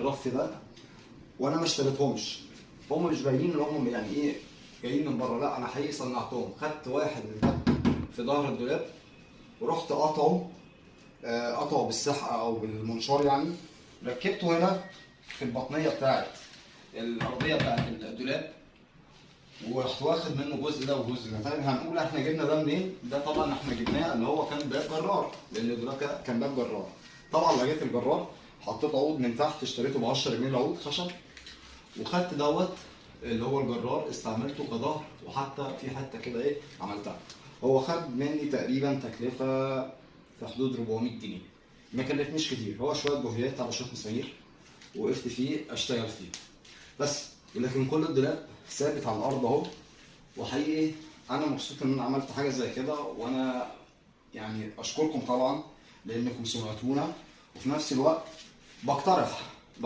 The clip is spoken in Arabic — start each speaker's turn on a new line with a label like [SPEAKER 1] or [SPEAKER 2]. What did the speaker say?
[SPEAKER 1] الرف ده وأنا ما اشتريتهمش. هم مش باينين إن هم يعني إيه جايين من بره. لا أنا حقيقي صنعتهم. خدت واحد من ده في ظهر الدولاب ورحت قطعه آه، قطعه بالسحقه أو بالمنشار يعني. ركبته هنا في البطنية بتاعت الأرضية بتاعت الدولاب ورحت واخد منه جزء ده وجزء ده. طيب هنقول إحنا جبنا ده منين؟ ده طبعا إحنا جبناه اللي هو كان باب جرار لأن الدولاب كان باب جرار. طبعا لقيت الجرار. حطيت عود من تحت اشتريته ب 10 جنيه العود خشب. وخدت دوت اللي هو الجرار استعملته كظهر وحتى في حتة كده إيه عملتها. هو خد مني تقريبا تكلفة في حدود 400 جنيه. ما كلفنيش كتير هو شوية بوهيات على شوية مسامير وقفت فيه أشتغل فيه. بس لكن كل الدولاب ثابت على الأرض أهو. وحقيقي أنا مبسوط إن أنا عملت حاجة زي كده وأنا يعني أشكركم طبعا لانكم سمعتونا. وفي نفس الوقت بقترح.